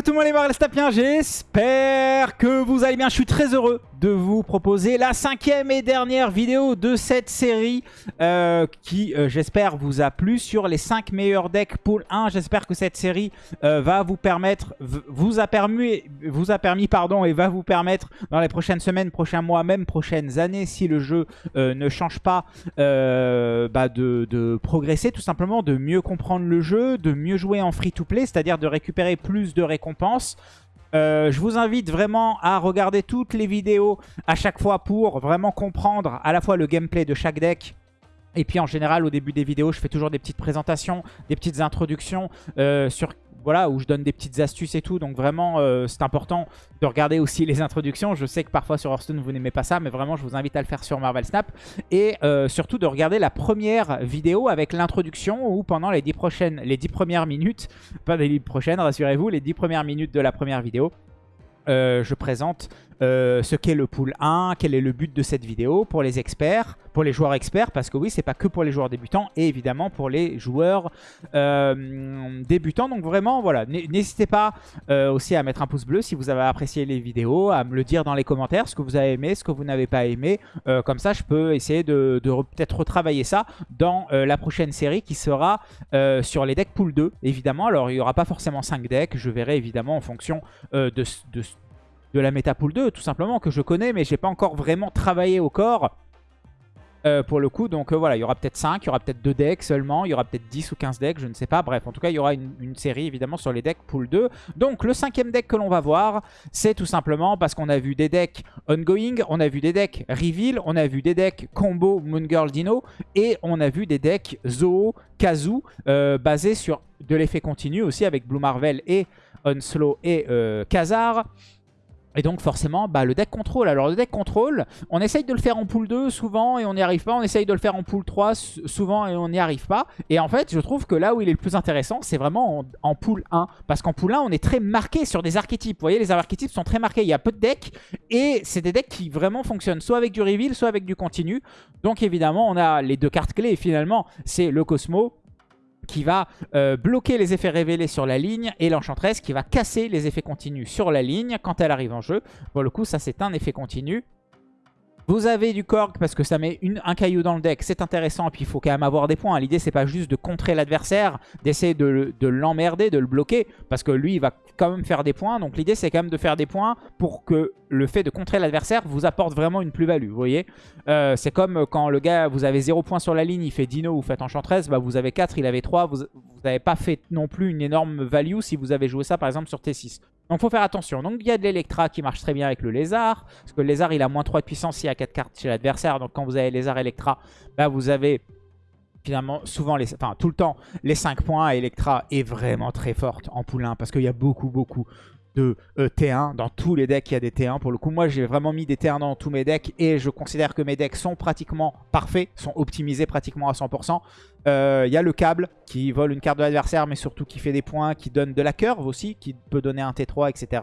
coucou tout le monde les Marlestapiens, j'espère que vous allez bien. Je suis très heureux de vous proposer la cinquième et dernière vidéo de cette série euh, qui, euh, j'espère, vous a plu sur les 5 meilleurs decks pool 1. J'espère que cette série euh, va vous permettre, vous a permis, vous a permis pardon, et va vous permettre dans les prochaines semaines, prochains mois, même prochaines années, si le jeu ne change pas, bah de, de progresser tout simplement, de mieux comprendre le jeu, de mieux jouer en free-to-play, c'est-à-dire de récupérer plus de récompenses. Euh, je vous invite vraiment à regarder toutes les vidéos à chaque fois pour vraiment comprendre à la fois le gameplay de chaque deck. Et puis en général au début des vidéos je fais toujours des petites présentations, des petites introductions euh, sur voilà, où je donne des petites astuces et tout. Donc vraiment, euh, c'est important de regarder aussi les introductions. Je sais que parfois sur Hearthstone, vous n'aimez pas ça, mais vraiment, je vous invite à le faire sur Marvel Snap. Et euh, surtout de regarder la première vidéo avec l'introduction où pendant les 10, prochaines, les 10 premières minutes, pas les 10 prochaines, rassurez-vous, les 10 premières minutes de la première vidéo, euh, je présente euh, ce qu'est le pool 1, quel est le but de cette vidéo pour les experts, pour les joueurs experts, parce que oui, c'est pas que pour les joueurs débutants, et évidemment pour les joueurs euh, débutants. Donc vraiment, voilà, n'hésitez pas aussi à mettre un pouce bleu si vous avez apprécié les vidéos, à me le dire dans les commentaires, ce que vous avez aimé, ce que vous n'avez pas aimé. comme ça, je peux essayer de, peut-être retravailler ça dans la prochaine série qui sera sur les decks pool 2, évidemment. Alors, il n'y aura pas forcément 5 decks, je verrai évidemment en fonction de, de de la méta pool 2, tout simplement, que je connais, mais j'ai pas encore vraiment travaillé au corps. Euh, pour le coup, donc euh, voilà, il y aura peut-être 5, il y aura peut-être 2 decks seulement, il y aura peut-être 10 ou 15 decks, je ne sais pas. Bref, en tout cas, il y aura une, série évidemment sur les decks pool 2. Donc le cinquième deck que l'on va voir, c'est tout simplement parce qu'on a vu des decks ongoing, on a vu des decks reveal, on a vu des decks combo Moon Girl Dino, et on a vu des decks Zoo, Kazu, euh, basés sur de l'effet continu aussi avec Blue Marvel et Onslow et Kazar. Et donc forcément, bah, le deck contrôle. Alors le deck contrôle, on essaye de le faire en pool 2 souvent et on n'y arrive pas. On essaye de le faire en pool 3 souvent et on n'y arrive pas. Et en fait, je trouve que là où il est le plus intéressant, c'est vraiment en, pool 1. Parce qu'en pool 1, on est très marqué sur des archétypes. Vous voyez, les archétypes sont très marqués. Il y a peu de decks et c'est des decks qui vraiment fonctionnent soit avec du reveal, soit avec du continu. Donc évidemment, on a les deux cartes clés. Et finalement, c'est le Cosmo qui va euh, bloquer les effets révélés sur la ligne et l'enchantresse qui va casser les effets continus sur la ligne quand elle arrive en jeu. Pour le coup, ça c'est un effet continu. Vous avez du Korg parce que ça met un caillou dans le deck, c'est intéressant, et puis il faut quand même avoir des points. L'idée c'est pas juste de contrer l'adversaire, d'essayer de, l'emmerder, de le bloquer, parce que lui il va quand même faire des points. Donc l'idée c'est quand même de faire des points pour que le fait de contrer l'adversaire vous apporte vraiment une plus-value, vous voyez? Euh, C'est comme quand le gars, vous avez 0 points sur la ligne, il fait Dino, vous faites Enchantress, bah vous avez 4, il avait 3, vous n'avez pas fait non plus une énorme value si vous avez joué ça par exemple sur T6. Donc il faut faire attention. Donc il y a de l'Electra qui marche très bien avec le lézard. Parce que le lézard il a moins 3 de puissance s'il y a 4 cartes chez l'adversaire. Donc quand vous avez lézard Electra, bah, vous avez finalement souvent, les, enfin tout le temps, les 5 points. Electra est vraiment très forte en poulain. Parce qu'il y a beaucoup beaucoup de euh, T1. Dans tous les decks, il y a des T1. Pour le coup, moi, j'ai vraiment mis des T1 dans tous mes decks. Et je considère que mes decks sont pratiquement parfaits, sont optimisés pratiquement à 100%. Euh, il y a le câble qui vole une carte de l'adversaire, mais surtout qui fait des points, qui donne de la curve aussi, qui peut donner un T3, etc.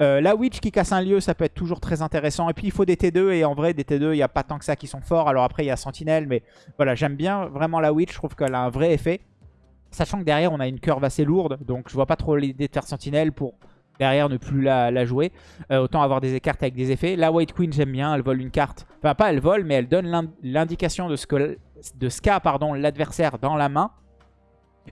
Euh, la Witch qui casse un lieu, ça peut être toujours très intéressant. Et puis il faut des T2, et en vrai, des T2, il n'y a pas tant que ça qui sont forts. Alors après, il y a Sentinelle, mais voilà, j'aime bien vraiment la Witch. Je trouve qu'elle a un vrai effet. Sachant que derrière, on a une curve assez lourde, donc je vois pas trop l'idée de faire Sentinelle pour derrière ne plus la, jouer. Euh, autant avoir des cartes avec des effets. La White Queen, j'aime bien. Elle vole une carte. Enfin, pas elle vole, mais elle donne l'indication de ce que de ce qu'a l'adversaire dans la main.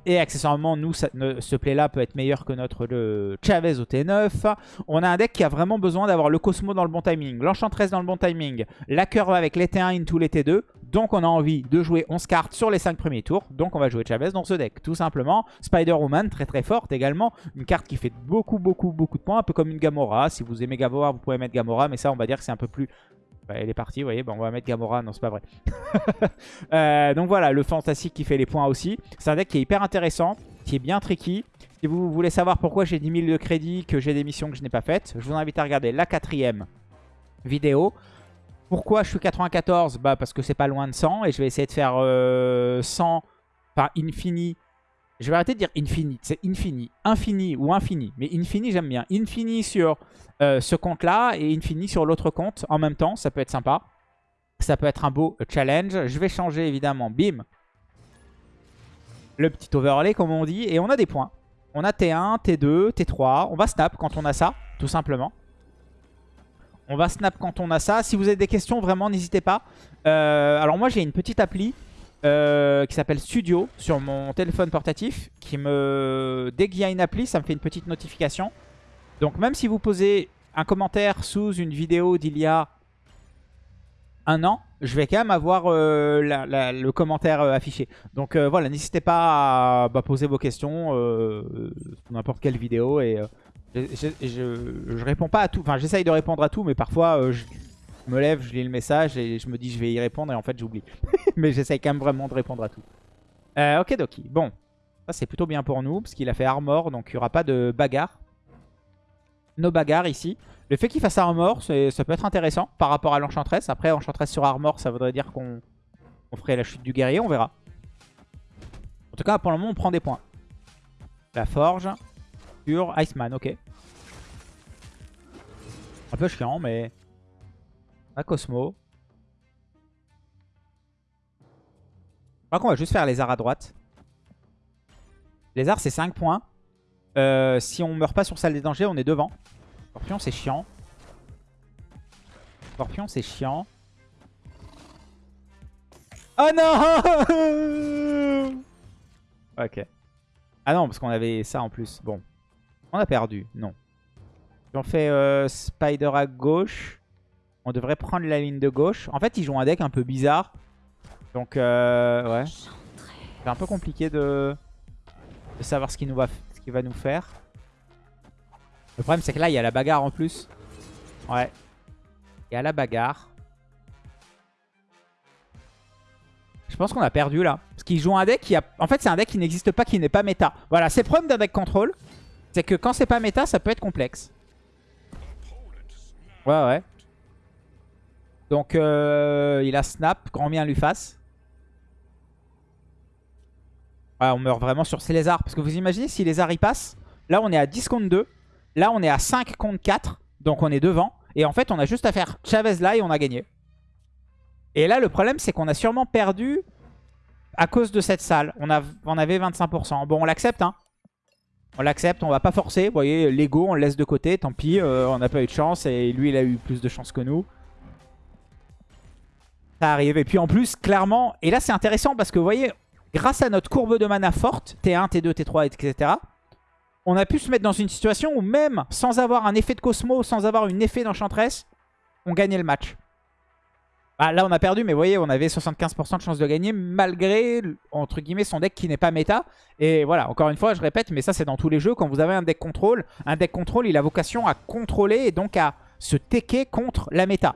Et accessoirement, nous, ce play-là peut être meilleur que notre le Chavez au T9. On a un deck qui a vraiment besoin d'avoir le Cosmo dans le bon timing, l'Enchantress dans le bon timing, la curve avec les T1 into les T2. Donc on a envie de jouer 11 cartes sur les 5 premiers tours. Donc on va jouer Chavez dans ce deck, tout simplement. Spider-Woman, très très forte également. Une carte qui fait beaucoup beaucoup beaucoup de points, un peu comme une Gamora. Si vous aimez Gamora, vous pouvez mettre Gamora, mais ça on va dire que c'est un peu plus elle est partie, vous voyez. On va mettre Gamora. Non, c'est pas vrai. Euh, donc voilà, le Fantastique qui fait les points aussi. C'est un deck qui est hyper intéressant, qui est bien tricky. Si vous voulez savoir pourquoi j'ai 10 000 de crédit, que j'ai des missions que je n'ai pas faites, je vous invite à regarder la quatrième vidéo. Pourquoi je suis 94 Bah parce que c'est pas loin de 100 et je vais essayer de faire 100 euh, par infini je vais arrêter de dire infini. C'est infini. Infini ou infini. Mais infini, j'aime bien. Infini sur euh, ce compte-là et infini sur l'autre compte en même temps. Ça peut être sympa. Ça peut être un beau challenge. Je vais changer évidemment. Bim. Le petit overlay comme on dit. Et on a des points. On a T1, T2, T3. On va snap quand on a ça, tout simplement. On va snap quand on a ça. Si vous avez des questions, vraiment, n'hésitez pas. Euh, alors moi, j'ai une petite appli euh, qui s'appelle Studio sur mon téléphone portatif. Qui me... Dès qu'il y a une appli, ça me fait une petite notification. Donc même si vous posez un commentaire sous une vidéo d'il y a un an, je vais quand même avoir euh, le commentaire affiché. Donc voilà, n'hésitez pas à bah, poser vos questions sur n'importe quelle vidéo et je, réponds pas à tout. Enfin, j'essaye de répondre à tout, mais parfois euh, je me lève, je lis le message et je me dis je vais y répondre et en fait j'oublie. mais j'essaye quand même vraiment de répondre à tout. Euh, ok, Doki. Bon, ça c'est plutôt bien pour nous parce qu'il a fait armor, donc il n'y aura pas de bagarre. Nos bagarres ici. Le fait qu'il fasse armor, ça peut être intéressant par rapport à l'enchantress. Après, enchantress sur armor, ça voudrait dire qu'on ferait la chute du guerrier, on verra. En tout cas, pour le moment, on prend des points. La forge. Iceman, ok. Un peu chiant, mais... Cosmo. Je crois qu'on va juste faire arts à droite. Arts, c'est 5 points. Euh, si on meurt pas sur salle des dangers, on est devant. Scorpion, c'est chiant. Scorpion, c'est chiant. Oh non Ok. Ah non, parce qu'on avait ça en plus. Bon. On a perdu, non. On fait euh, Spider à gauche, on devrait prendre la ligne de gauche. En fait, ils jouent un deck un peu bizarre. Donc, euh, ouais. C'est un peu compliqué de, savoir ce qu'il va... nous faire. Le problème, c'est que là, il y a la bagarre en plus. Ouais. Il y a la bagarre. Je pense qu'on a perdu là. Parce qu'ils jouent un deck qui a... En fait, c'est un deck qui n'existe pas, qui n'est pas méta. Voilà, c'est le problème d'un deck contrôle. C'est que quand c'est pas méta, ça peut être complexe. Ouais, ouais. Donc, euh, il a snap, grand bien lui fasse. Ouais, on meurt vraiment sur ces lézards. Parce que vous imaginez, si les lézards y passent, là on est à 10 contre 2. Là on est à 5 contre 4. Donc on est devant. Et en fait, on a juste à faire Chavez là et on a gagné. Et là, le problème, c'est qu'on a sûrement perdu à cause de cette salle. On avait 25%. Bon, on l'accepte, hein. On l'accepte, on va pas forcer. Vous voyez, l'ego, on le laisse de côté. Tant pis, euh, on n'a pas eu de chance. Et lui, il a eu plus de chance que nous. Ça arrive. Et puis en plus, clairement... Et là, c'est intéressant parce que vous voyez, grâce à notre courbe de mana forte, T1, T2, T3, etc., on a pu se mettre dans une situation où même sans avoir un effet de Cosmo, sans avoir une effet d'Enchantress, on gagnait le match. Bah, là, on a perdu, mais vous voyez, on avait 75% de chance de gagner malgré, entre guillemets, son deck qui n'est pas méta. Et voilà, encore une fois, je répète, mais ça, c'est dans tous les jeux. Quand vous avez un deck contrôle, un deck contrôle, il a vocation à contrôler et donc à se tecker contre la méta.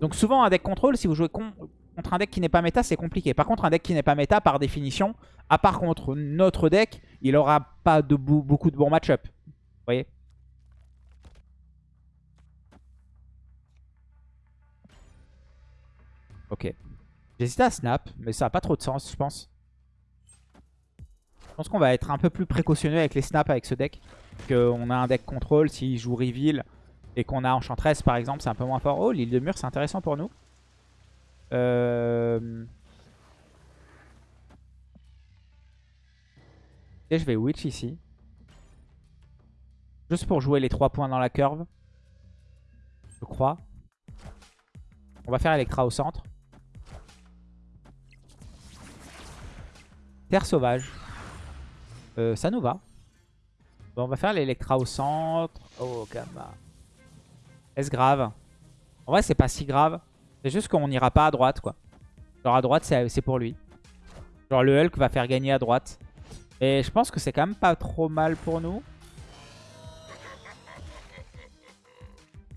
Donc souvent, un deck contrôle, si vous jouez contre un deck qui n'est pas méta, c'est compliqué. Par contre, un deck qui n'est pas méta, par définition, à part contre notre deck, il n'aura pas de beaucoup de bons match-up. Vous voyez? Ok. J'hésitais à snap, mais ça n'a pas trop de sens, je pense. Je pense qu'on va être un peu plus précautionneux avec les snaps avec ce deck. Qu'on a un deck contrôle, s'il joue reveal et qu'on a Enchantress par exemple, c'est un peu moins fort. Oh, l'île de mur, c'est intéressant pour nous. Euh... Et je vais Witch ici. Juste pour jouer les 3 points dans la curve. Je crois. On va faire Electra au centre. Terre sauvage. Euh, ça nous va. On va faire l'Electra au centre. Oh, gamma. Est-ce grave? En vrai, c'est pas si grave. C'est juste qu'on n'ira pas à droite, quoi. Genre, à droite, c'est pour lui. Genre, le Hulk va faire gagner à droite. Et je pense que c'est quand même pas trop mal pour nous.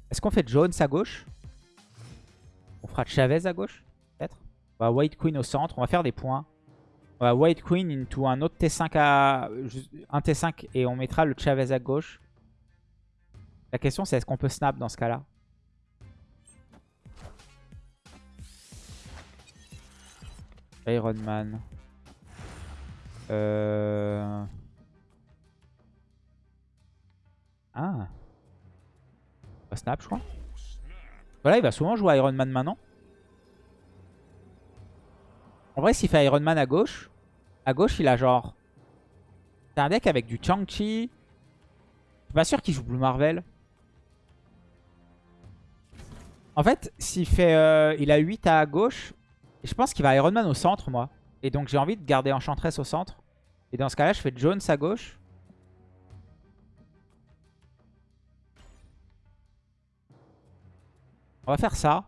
Est-ce qu'on fait Jones à gauche? On fera Chavez à gauche Peut-être? On va White Queen au centre. On va faire des points. On va White Queen into un autre T5 à... Un T5 et on mettra le Chavez à gauche. La question c'est est-ce qu'on peut snap dans ce cas-là? Iron Man. Euh... Ah. Va snap je crois. Voilà il va souvent jouer Iron Man maintenant. En vrai s'il fait Iron Man à gauche, à gauche, il a genre C'est un deck avec du Chang-Chi. Je suis pas sûr qu'il joue Blue Marvel. En fait, s'il fait, euh, il a 8 à gauche, je pense qu'il va Iron Man au centre, moi. Et donc j'ai envie de garder Enchantress au centre. Et dans ce cas-là, je fais Jones à gauche. On va faire ça.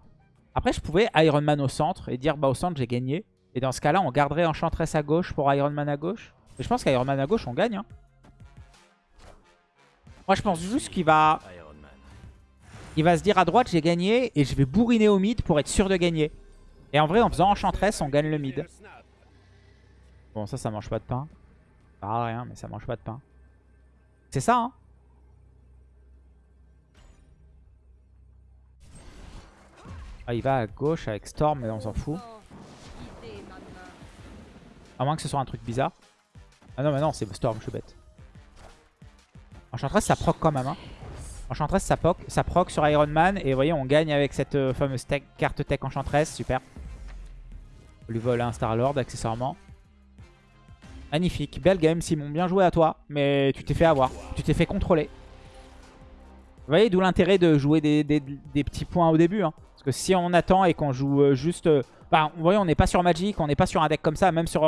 Après, je pouvais Iron Man au centre et dire, bah au centre, j'ai gagné. Et dans ce cas-là, on garderait Enchantress à gauche pour Iron Man à gauche. Et je pense qu'Iron Man à gauche, on gagne. Hein. Moi, je pense juste qu'il va... Il va se dire à droite, j'ai gagné. Et je vais bourriner au mid pour être sûr de gagner. Et en vrai, en faisant Enchantress, on gagne le mid. Bon, ça, ça mange pas de pain. Ça sert rien, mais ça mange pas de pain. C'est ça, hein Ah, il va à gauche avec Storm, mais on s'en fout. À moins que ce soit un truc bizarre. Ah non, mais non, c'est Storm, je suis bête. Enchantress, ça proc quand même. Hein. Enchantress, ça proc, ça proc sur Iron Man. Et vous voyez, on gagne avec cette euh, fameuse carte tech Enchantress. Super. On lui vole un Star-Lord, accessoirement. Magnifique. Belle game, Simon. Bien joué à toi. Mais tu t'es fait avoir. Tu t'es fait contrôler. Vous voyez, d'où l'intérêt de jouer des, petits points au début. Hein. Parce que si on attend et qu'on joue euh, juste... Euh, bah, vous voyez, on n'est pas sur Magic, on n'est pas sur un deck comme ça. Même sur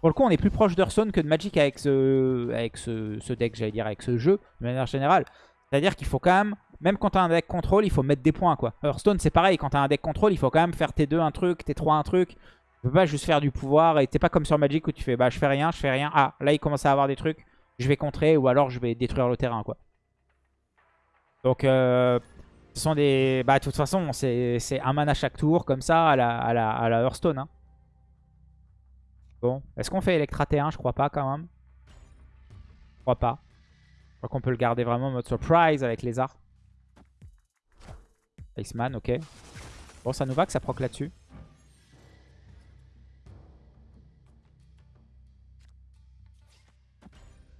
Pour le coup, on est plus proche d'Hearthstone que de Magic avec ce, avec ce, deck, j'allais dire, avec ce jeu, de manière générale. C'est-à-dire qu'il faut quand même, même quand tu as un deck contrôle, il faut mettre des points. quoi. Hearthstone, c'est pareil, quand tu as un deck contrôle, il faut quand même faire tes 2 un truc, tes 3 un truc. Tu peux pas juste faire du pouvoir et t'es pas comme sur Magic où tu fais bah je fais rien, je fais rien. Ah, là il commence à avoir des trucs, je vais contrer ou alors je vais détruire le terrain quoi. Donc euh, ce sont des... Bah de toute façon c'est un mana chaque tour comme ça à la, à la, à la Hearthstone. Hein. Bon, est-ce qu'on fait Electra T1 Je crois pas quand même. Je crois pas. Je crois qu'on peut le garder vraiment en mode surprise avec les arts. Iceman, ok. Bon, ça nous va que ça proc là-dessus.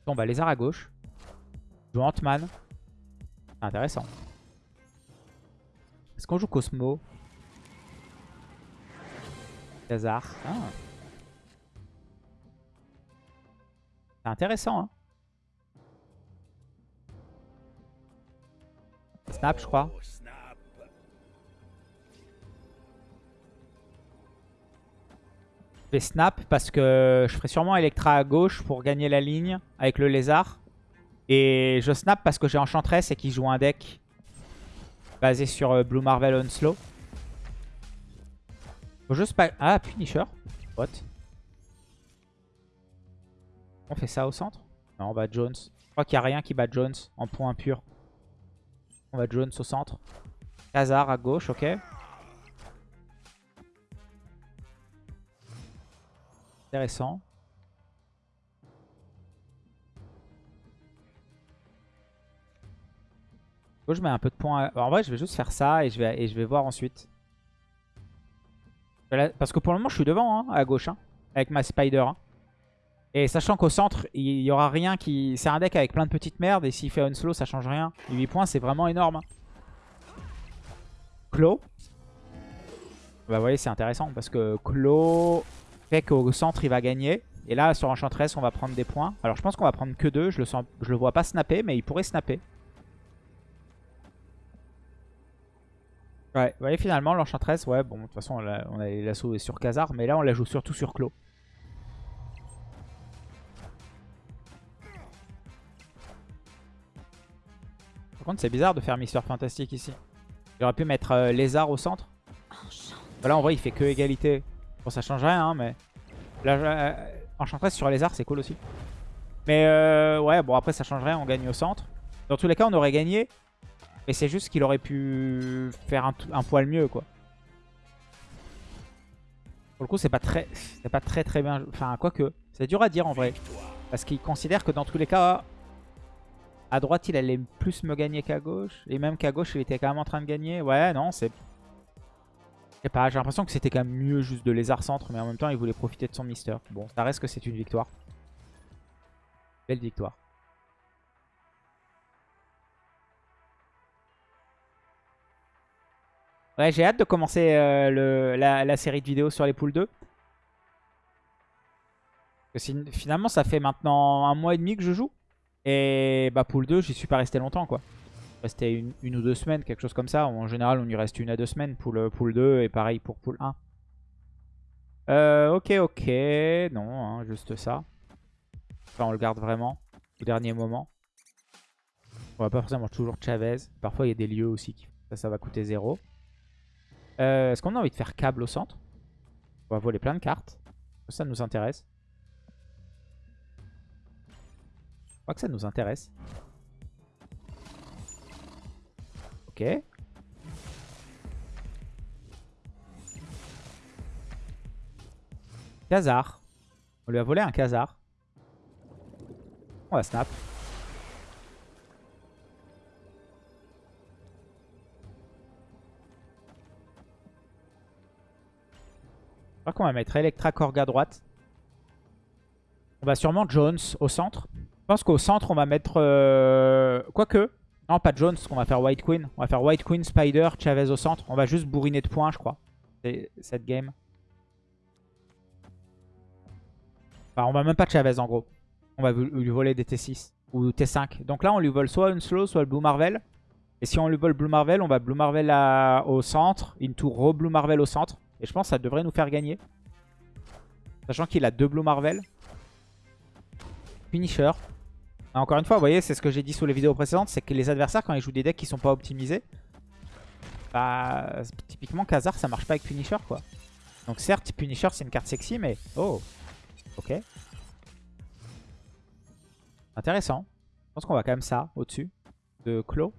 Bon bah lézard à gauche. Joue Ant-Man. Intéressant. Est-ce qu'on joue Cosmo? Lézard. Ah. C'est intéressant hein. Snap je crois. Je vais snap parce que je ferai sûrement Electra à gauche pour gagner la ligne avec le lézard. Et je snap parce que j'ai Enchantress et qu'il joue un deck basé sur euh, Blue Marvel Onslow. Faut juste pas... Ah, Punisher. What On fait ça au centre? Non, on va Jones. Je crois qu'il n'y a rien qui bat Jones en point pur. On va Jones au centre. Khazar à gauche, ok. Intéressant. je mets un peu de points. En vrai, je vais juste faire ça et je vais, et je vais voir ensuite. Parce que pour le moment, je suis devant, hein, à gauche, hein, avec ma Spider. Hein. Et sachant qu'au centre, il y aura rien qui... C'est un deck avec plein de petites merdes et s'il fait un slow, ça change rien. 8 points, c'est vraiment énorme. Clo. Bah vous voyez, c'est intéressant parce que Clo fait qu'au centre, il va gagner. Et là, sur Enchantress, on va prendre des points. Alors, je pense qu'on va prendre que deux. Je le, sens, je le vois pas snapper, mais il pourrait snapper. Ouais, vous voyez, finalement, l'Enchantress, ouais, bon, de toute façon, on a, on sur Khazar, mais là, on la joue surtout sur Clo. Contre, c'est bizarre de faire Mister Fantastic ici. J'aurais pu mettre euh, Lézard au centre. Voilà, en vrai, il fait que égalité. Bon, ça change rien, hein, mais... Là, euh, Enchantress sur Lézard, c'est cool aussi. Mais euh, ouais, bon, après, ça change rien, on gagne au centre. Dans tous les cas, on aurait gagné. Mais c'est juste qu'il aurait pu faire un, un, poil mieux, quoi. Pour le coup, c'est pas très c'est pas très très bien... Enfin, quoique, c'est dur à dire en vrai. Parce qu'il considère que dans tous les cas, à droite, il allait plus me gagner qu'à gauche. Et même qu'à gauche, il était quand même en train de gagner. Ouais, non, c'est... Je sais pas, j'ai l'impression que c'était quand même mieux juste de lézard centre. Mais en même temps, il voulait profiter de son mister. Bon, ça reste que c'est une victoire. Belle victoire. Ouais, j'ai hâte de commencer euh, la, série de vidéos sur les poules 2. Finalement, ça fait maintenant un mois et demi que je joue. Et bah pool 2, j'y suis pas resté longtemps quoi. Resté une, ou deux semaines, quelque chose comme ça. En général, on y reste une à deux semaines pour le pool 2 et pareil pour pool 1. Euh, ok, ok. Non, hein, juste ça. Enfin, on le garde vraiment au dernier moment. On va pas forcément toujours Chavez. Parfois, il y a des lieux aussi qui ça, ça va coûter 0. Euh, Est-ce qu'on a envie de faire câble au centre? On va voler plein de cartes. Ça nous intéresse. Crois que ça nous intéresse. Ok. Khazar. On lui a volé un Khazar. On va snap. Je crois qu'on va mettre Electra Korg à droite. On va sûrement Jones au centre. Pense qu'au centre, on va mettre... Euh... Quoique. Non, pas Jones, on va faire White Queen. On va faire White Queen, Spider, Chavez au centre. On va juste bourriner de points, je crois. Cette game. Enfin, on va même pas Chavez, en gros. On va lui voler des T6 ou T5. Donc là, on lui vole soit une slow, soit le Blue Marvel. Et si on lui vole Blue Marvel, on va Blue Marvel au centre. Into re-Blue Marvel au centre. Et je pense que ça devrait nous faire gagner. Sachant qu'il a deux Blue Marvel. Finisher. Encore une fois, vous voyez, c'est ce que j'ai dit sous les vidéos précédentes, c'est que les adversaires, quand ils jouent des decks qui sont pas optimisés, bah, typiquement, Khazar, ça marche pas avec Punisher, quoi. Donc certes, Punisher, c'est une carte sexy, mais... Oh Ok. Intéressant. Je pense qu'on va quand même ça, au-dessus de Claw.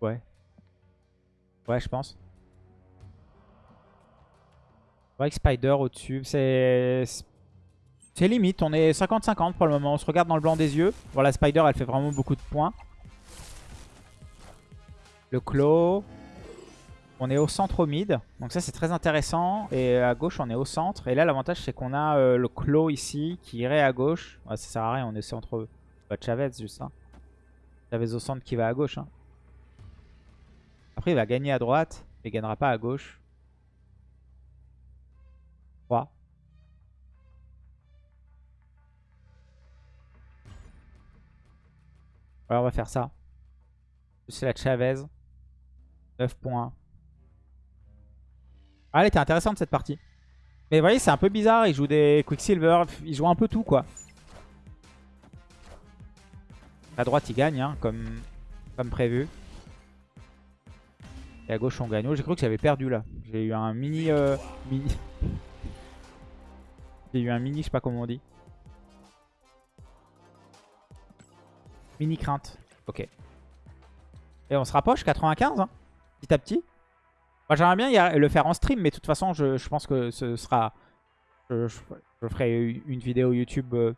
Ouais. Ouais, je pense. Ouais, Spider au-dessus. C'est... C'est limite. On est 50-50 pour le moment. On se regarde dans le blanc des yeux. Voilà, Spider, elle fait vraiment beaucoup de points. Le Claw. On est au centre au mid. Donc ça, c'est très intéressant. Et à gauche, on est au centre. Et là, l'avantage, c'est qu'on a euh, le Claw ici qui irait à gauche. ça sert à rien. On est centre... Bah, Chavez, juste. Hein. Chavez au centre qui va à gauche. Hein. Après, il va gagner à droite. Il gagnera pas à gauche. On va faire ça. C'est la Chavez. 9 points. Ah, elle était intéressante cette partie. Mais vous voyez, c'est un peu bizarre. Il joue des Quicksilver. Il joue un peu tout, quoi. À droite, il gagne, hein, comme, comme prévu. Et à gauche, on gagne. Oh, j'ai cru que j'avais perdu là. J'ai eu un mini... Euh, mini... J'ai eu un mini, je sais pas comment on dit. Mini crainte. Ok. Et on se rapproche, 95, hein, petit à petit. Moi, j'aimerais bien le faire en stream, mais de toute façon, je, pense que ce sera... Je, ferai une vidéo YouTube euh,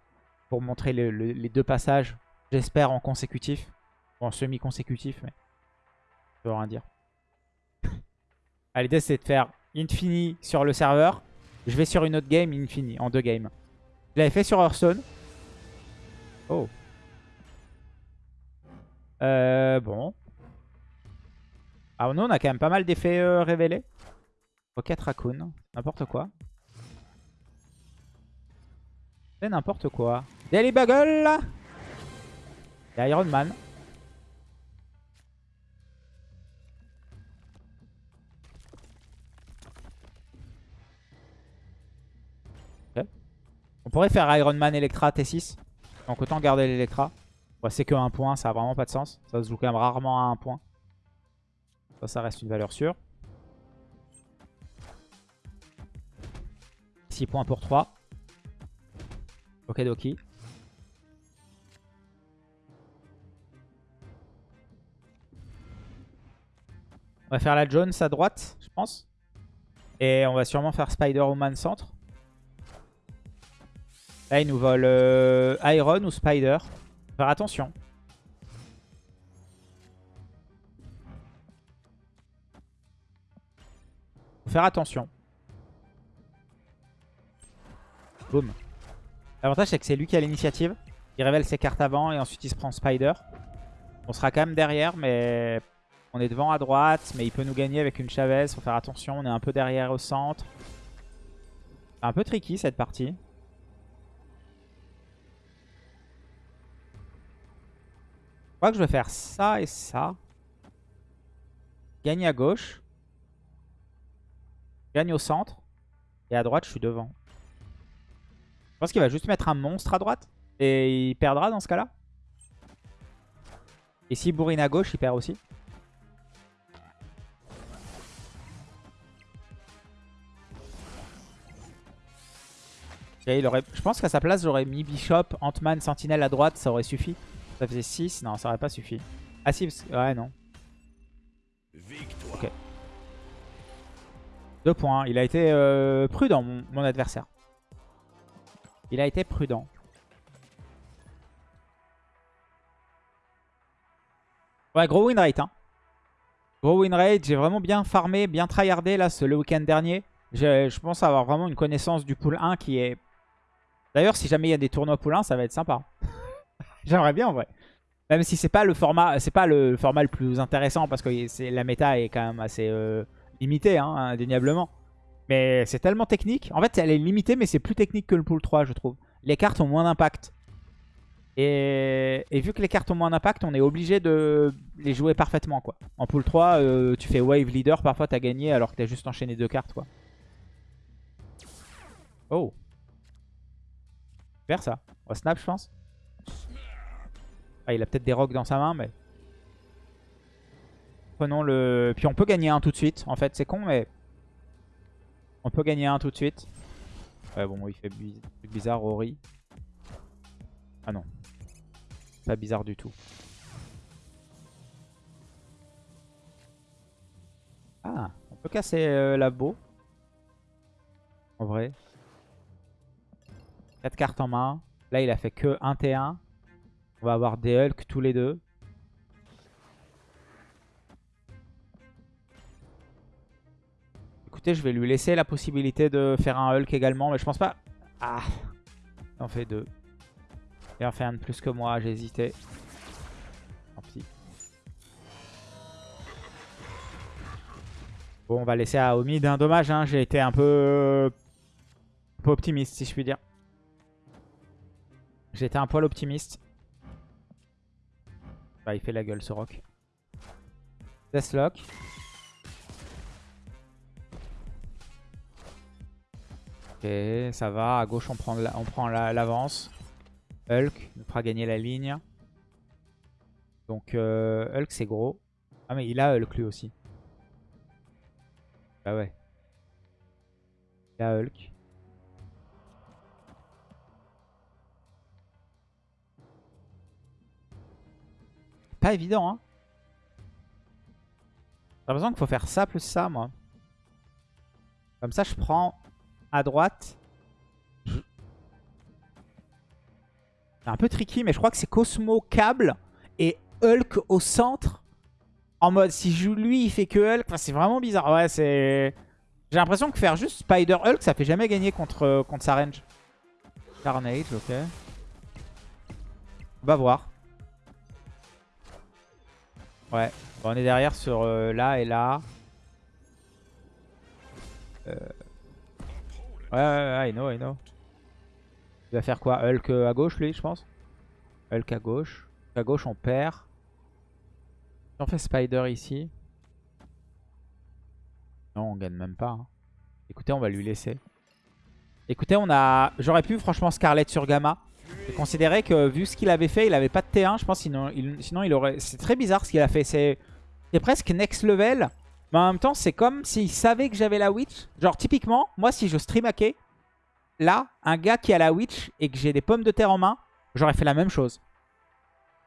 pour montrer les deux passages, j'espère, en consécutif. En semi-consécutif, mais... Je veux rien dire. L'idée, c'est de faire Infini sur le serveur. Je vais sur une autre game, Infini, en deux games. Je l'avais fait sur Hearthstone. Oh. Euh, bon. Ah, nous, on a quand même pas mal d'effets euh, révélés. Rocket Raccoon, n'importe quoi. C'est n'importe quoi. Daily Bugle Et Iron Man. On pourrait faire Iron Man Electra T6. Donc autant garder l'Electra. C'est que un point, ça a vraiment pas de sens. Ça se joue quand même rarement à un point. Ça, ça reste une valeur sûre. 6 points pour 3. Ok, Doki. On va faire la Jones à droite, je pense. Et on va sûrement faire Spider-Woman centre. Là, il nous vole euh, Iron ou Spider? Faire attention. Faut faire attention. Boum. L'avantage, c'est que c'est lui qui a l'initiative. Il révèle ses cartes avant et ensuite il se prend Spider. On sera quand même derrière, mais on est devant à droite. Mais il peut nous gagner avec une Chavez. Faut faire attention, on est un peu derrière au centre. Un peu tricky cette partie. Crois que je vais faire ça et ça. Gagne à gauche. Gagne au centre. Et à droite, je suis devant. Je pense qu'il va juste mettre un monstre à droite. Et il perdra dans ce cas-là. Et s'il bourrine à gauche, il perd aussi. Je pense qu'à sa place, j'aurais mis Bishop, Ant-Man, Sentinelle à droite, ça aurait suffi. Ça faisait 6, non, ça aurait pas suffi. Ah si, ouais, non. Ok. Deux points. Il a été euh, prudent, mon, adversaire. Il a été prudent. Ouais, gros win rate. Hein. Gros win rate. J'ai vraiment bien farmé, bien tryhardé là, ce, le week-end dernier. Je pense avoir vraiment une connaissance du pool 1 qui est D'ailleurs, si jamais il y a des tournois poulains, ça va être sympa. J'aimerais bien en vrai. Même si c'est pas le format, c'est pas le format le plus intéressant parce que la méta est quand même assez euh, limitée, hein, indéniablement. Mais c'est tellement technique. En fait, elle est limitée, mais c'est plus technique que le pool 3, je trouve. Les cartes ont moins d'impact. Et... vu que les cartes ont moins d'impact, on est obligé de les jouer parfaitement. quoi. En pool 3, euh, tu fais wave leader, parfois t'as gagné alors que t'as juste enchaîné deux cartes. quoi. Oh Faire ça. On snap, je pense. Ah, il a peut-être des rocs dans sa main, mais... Prenons le... Puis on peut gagner un tout de suite. En fait, c'est con, mais... On peut gagner un tout de suite. Ouais, bon, il fait bizarre, Rory. Ah non. Pas bizarre du tout. Ah, on peut casser euh, la beau. En vrai. 4 cartes en main. Là, il a fait que 1 T1. On va avoir des Hulk tous les deux. Écoutez, je vais lui laisser la possibilité de faire un Hulk également, mais je pense pas... Ah Il en fait deux. Il en fait un de plus que moi, j'ai hésité. Tant pis. Bon, on va laisser à Omid. Un dommage, hein, j'ai été un peu... un peu optimiste, si je puis dire. J'étais un poil optimiste. Bah, il fait la gueule ce rock. Deathlock. Ok, ça va. À gauche, on prend l'avance. Hulk nous fera gagner la ligne. Donc, euh, Hulk, c'est gros. Ah, mais il a Hulk lui aussi. Bah ouais. Il a Hulk. Évident, hein. J'ai l'impression qu'il faut faire ça plus ça, moi. Comme ça, je prends à droite. C'est un peu tricky, mais je crois que c'est Cosmo câble et Hulk au centre. En mode, si je joue lui, il fait que Hulk. C'est vraiment bizarre. Ouais, c'est... J'ai l'impression que faire juste Spider Hulk, ça fait jamais gagner contre, contre sa range. Carnage, ok. On va voir. Ouais, on est derrière sur euh, là et là. Euh... Ouais, ouais, ouais, I know, I know. Il va faire quoi? Hulk à gauche, lui, je pense? Hulk à gauche. À gauche, on perd. On fait Spider ici. Non, on gagne même pas. Hein. Écoutez, on va lui laisser. Écoutez, on a... J'aurais pu, franchement, Scarlet sur Gamma. J'ai considéré que vu ce qu'il avait fait, il avait pas de T1. Je pense sinon il, sinon il aurait... C'est très bizarre ce qu'il a fait. C'est presque next level. Mais en même temps, c'est comme s'il savait que j'avais la Witch. Genre typiquement, moi si je stream là, un gars qui a la Witch et que j'ai des pommes de terre en main, j'aurais fait la même chose.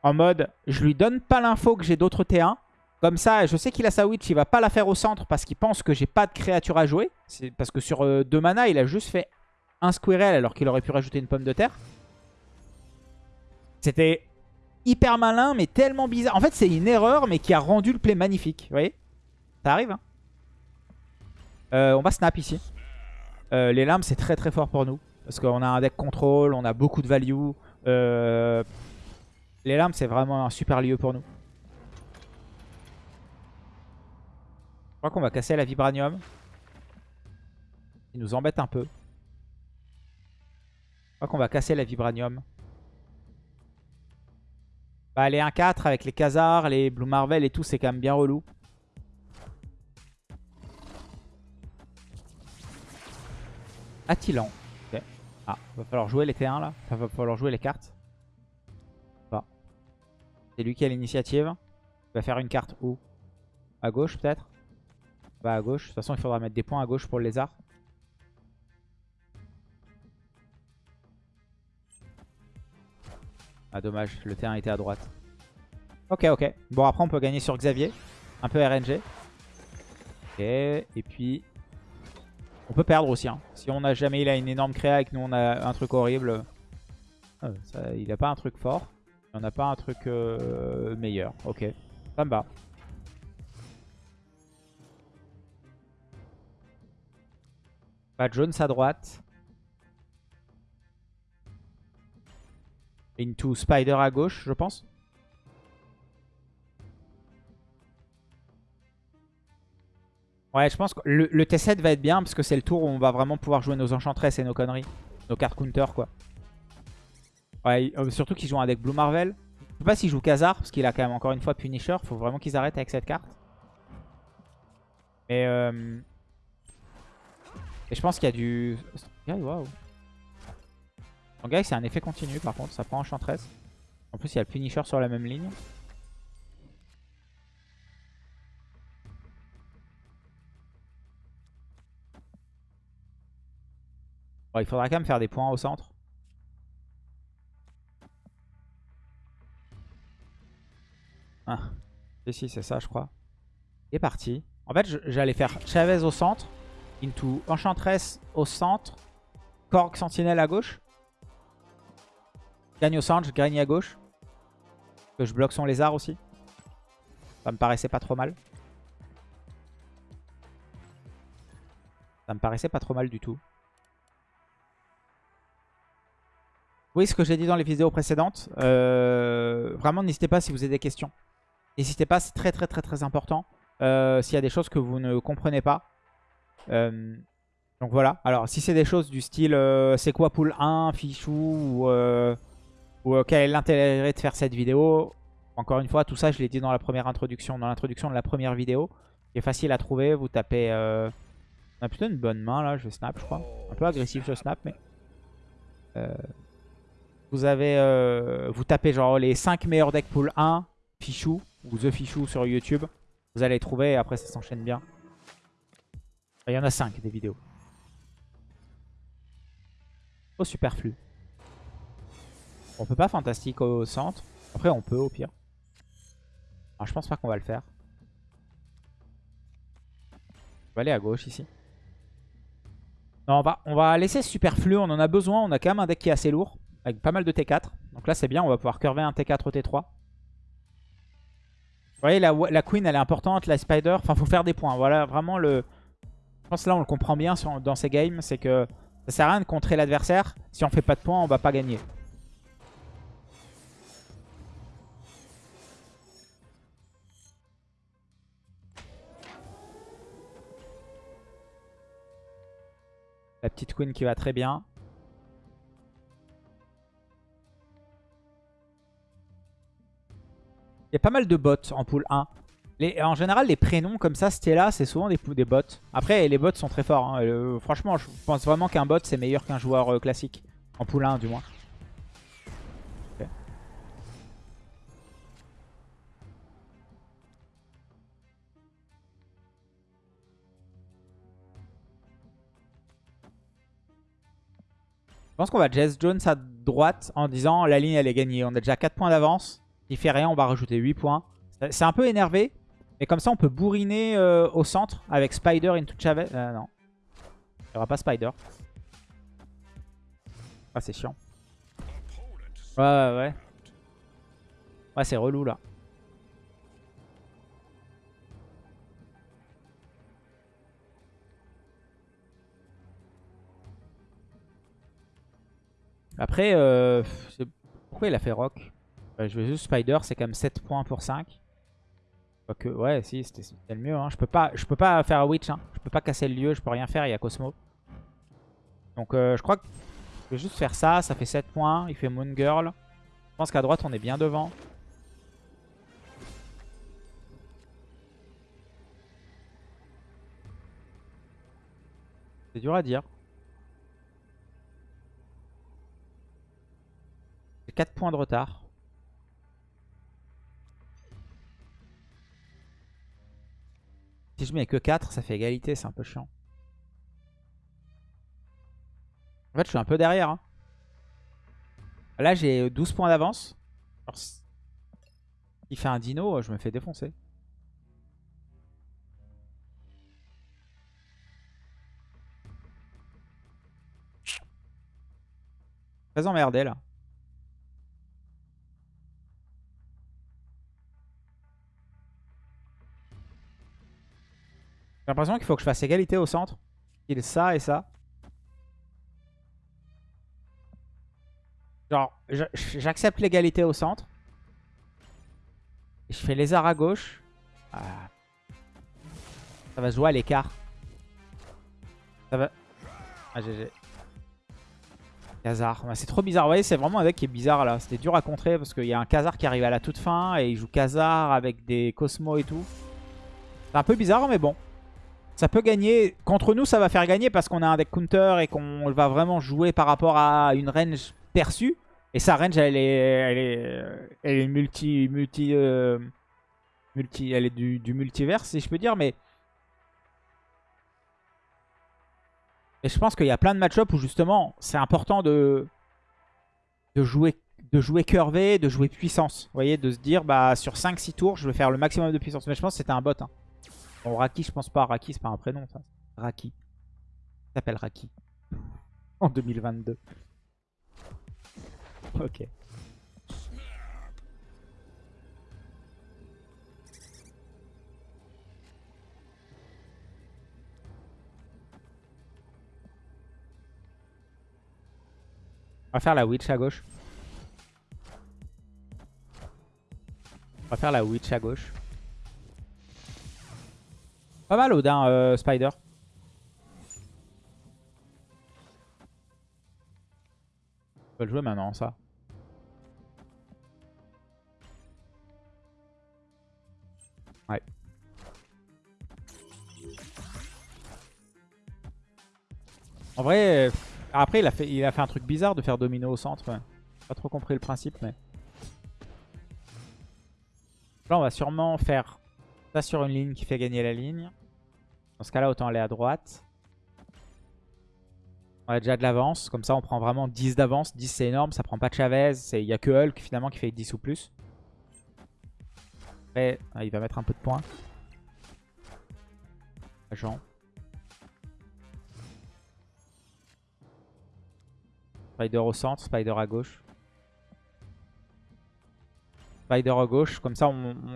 En mode, je lui donne pas l'info que j'ai d'autres T1. Comme ça, je sais qu'il a sa Witch, il va pas la faire au centre parce qu'il pense que j'ai pas de créature à jouer. C'est Parce que sur 2 euh, deux mana, il a juste fait un Squirrel alors qu'il aurait pu rajouter une pomme de terre. C'était hyper malin, mais tellement bizarre. En fait, c'est une erreur, mais qui a rendu le play magnifique. Vous voyez? Ça arrive. Hein? Euh, on va snap ici. Euh, les lames, c'est très très fort pour nous. Parce qu'on a un deck contrôle, on a beaucoup de value. Euh, les lames, c'est vraiment un super lieu pour nous. Je crois qu'on va casser la Vibranium. Il nous embête un peu. crois qu'on va casser la Vibranium. Bah, les 1-4 avec les Khazars, les Blue Marvel et tout, c'est quand même bien relou. Attilan. Ok. Ah, va falloir jouer les T1 là. Enfin, va falloir jouer les cartes. C'est lui qui a l'initiative. Il va faire une carte où? À gauche peut-être? Bah à gauche. De toute façon, il faudra mettre des points à gauche pour le lézard. Ah dommage, le T1 était à droite. Ok, ok. Bon, après, on peut gagner sur Xavier. Un peu RNG. Ok, et puis... On peut perdre aussi. Hein. Si on n'a jamais il a une énorme créa et que nous, on a un truc horrible... Euh, il n'a pas un truc fort. Il n'y en a pas un truc euh, meilleur. Ok, ça me va. Pas Jones à droite. Into Spider à gauche, je pense. Ouais, je pense que le, T7 va être bien parce que c'est le tour où on va vraiment pouvoir jouer nos enchantresses et nos conneries. Nos cartes counter, quoi. Ouais, euh, surtout qu'ils jouent avec Blue Marvel. Je sais pas s'ils jouent Khazar parce qu'il a quand même encore une fois Punisher. Faut vraiment qu'ils arrêtent avec cette carte. Mais euh... Et je pense qu'il y a du... Waouh. Gars, c'est un effet continu par contre, ça prend Enchantress. En plus, il y a le Punisher sur la même ligne. il faudra quand même faire des points au centre. Ah. Si, c'est ça, je crois. Et parti. En fait, j'allais faire Chavez au centre, into Enchantress au centre, Korg Sentinelle à gauche. Gagne au centre, je gagne à gauche. Que je bloque son lézard aussi. Ça me paraissait pas trop mal. Ça me paraissait pas trop mal du tout. Oui, ce que j'ai dit dans les vidéos précédentes. Euh, vraiment, n'hésitez pas si vous avez des questions. N'hésitez pas, c'est très très très très important. Euh, s'il y a des choses que vous ne comprenez pas. Euh, donc voilà. Alors si c'est des choses du style c'est quoi pool 1, fichou ou, quel est l'intérêt de faire cette vidéo. Encore une fois, tout ça je l'ai dit dans la première introduction, dans l'introduction de la première vidéo. Qui est facile à trouver. Vous tapez... On a plutôt une bonne main là, je snap je crois. Un peu agressif je snap mais... vous avez... vous tapez genre les 5 meilleurs decks pool 1, fichou ou The Fichou sur YouTube. Vous allez trouver et après ça s'enchaîne bien. Il y en a 5 des vidéos. Au superflu. On peut pas fantastique au centre. Après on peut au pire. Alors, je pense pas qu'on va le faire. On va aller à gauche ici. On va, on va laisser superflu. On en a besoin. On a quand même un deck qui est assez lourd. Avec pas mal de T4. Donc là c'est bien. On va pouvoir curver un T4 au T3. Vous voyez, la, queen, elle est importante, la spider. Enfin, faut faire des points. Voilà, vraiment, le... Je pense que là, on le comprend bien dans ces games. C'est que ça sert à rien de contrer l'adversaire. Si on fait pas de points, on va pas gagner. La petite queen qui va très bien. Il y a pas mal de bots en pool 1. en général, les prénoms comme ça, Stella, c'est souvent des, des bots. Après, les bots sont très forts. Hein. Euh, franchement, je pense vraiment qu'un bot, c'est meilleur qu'un joueur euh, classique. En pool 1, du moins. Pense qu'on va Jess Jones à droite en disant la ligne elle est gagnée. On a déjà 4 points d'avance. Il fait rien, on va rajouter 8 points. C'est un peu énervé. Mais comme ça, on peut bourriner euh, au centre avec Spider into Chavez. Euh, non. Il n'y aura pas Spider. Ah, c'est chiant. Ouais, ouais, ouais. Ouais, c'est relou là. Après, euh, pourquoi il a fait Rock? Je vais juste Spider, c'est quand même 7 points pour 5. Que, ouais, si, c'était le mieux. Hein. Je, peux pas, je peux pas faire Witch. Hein. Je peux pas casser le lieu, je peux rien faire, il y a Cosmo. Donc euh, je crois que Je vais juste faire ça, ça fait 7 points. Il fait Moon Girl. Je pense qu'à droite, on est bien devant. C'est dur à dire. 4 points de retard. Si je mets que 4, ça fait égalité, c'est un peu chiant. En fait, je suis un peu derrière. Hein. Là, j'ai 12 points d'avance. Il fait un dino, je me fais défoncer. Très emmerdé là. L'impression qu'il faut que je fasse égalité au centre. Il ça et ça. Genre, j'accepte l'égalité au centre. je fais arts à gauche. Ah. Ça va se jouer à l'écart. Ça va... Ah, GG. Khazar. c'est trop bizarre. Vous voyez, c'est vraiment un deck qui est bizarre là. C'était dur à contrer parce qu'il y a un Khazar qui arrive à la toute fin et il joue Khazar avec des Cosmos et tout. C'est un peu bizarre, mais bon. Ça peut gagner. Contre nous, ça va faire gagner parce qu'on a un deck counter et qu'on va vraiment jouer par rapport à une range perçue. Et sa range, elle est, elle est, multi, multi, euh, multi, elle est du, du multivers, si je peux dire, mais Et je pense qu'il y a plein de match-up où justement c'est important de, de, jouer, de jouer curvé, de jouer puissance. Vous voyez, de se dire bah sur 5-6 tours je vais faire le maximum de puissance. Mais je pense que c'était un bot. Hein. Bon, Raki, je pense pas. Raki, c'est pas un prénom ça. Raki. Il s'appelle Raki. En 2022. Ok. On va faire la witch à gauche. On va faire la witch à gauche. Pas mal Odin euh, Spider. On peut le jouer maintenant ça. Ouais. En vrai... Après, il a, fait, il a fait un truc bizarre de faire domino au centre. Pas trop compris le principe, mais... Là, on va sûrement faire ça sur une ligne qui fait gagner la ligne. Dans ce cas-là, autant aller à droite. On a déjà de l'avance. Comme ça, on prend vraiment 10 d'avance. 10, c'est énorme. Ça prend pas de Chavez. Il n'y a que Hulk, finalement, qui fait 10 ou plus. Après, ah, il va mettre un peu de points. Agent. Spider au centre, Spider à gauche. Spider à gauche. Comme ça,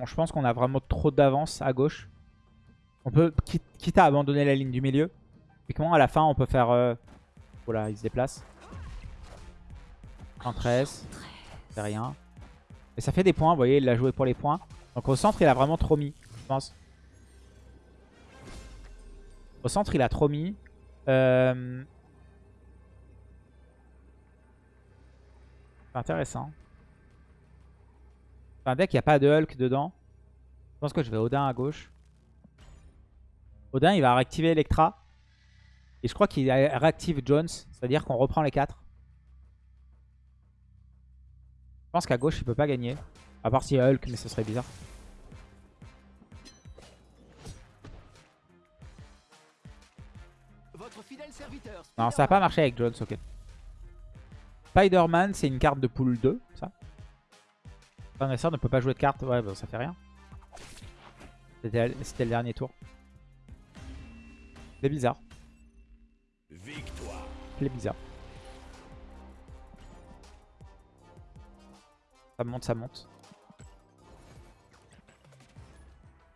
je pense qu'on a vraiment trop d'avance à gauche. On peut, quitte, à abandonner la ligne du milieu. Et comment à la fin, on peut faire... Euh, voilà, il se déplace. 113. C'est rien. Et ça fait des points, vous voyez, il l'a joué pour les points. Donc au centre, il a vraiment trop mis, je pense. Au centre, il a trop mis. Euh, intéressant. Un deck, il n'y a pas de Hulk dedans. Je pense que je vais Odin à gauche. Odin, il va réactiver Electra. Et je crois qu'il réactive Jones. C'est-à-dire qu'on reprend les 4. Je pense qu'à gauche, il peut pas gagner. À part s'il y a Hulk, mais ce serait bizarre. non, ça n'a pas marché avec Jones, ok. Spider-Man, c'est une carte de pool 2, ça. Adversaire ne peut pas jouer de carte. Ouais, bah, ça fait rien. C'était le dernier tour. C'est bizarre. Victoire. C'est bizarre. Ça monte, ça monte.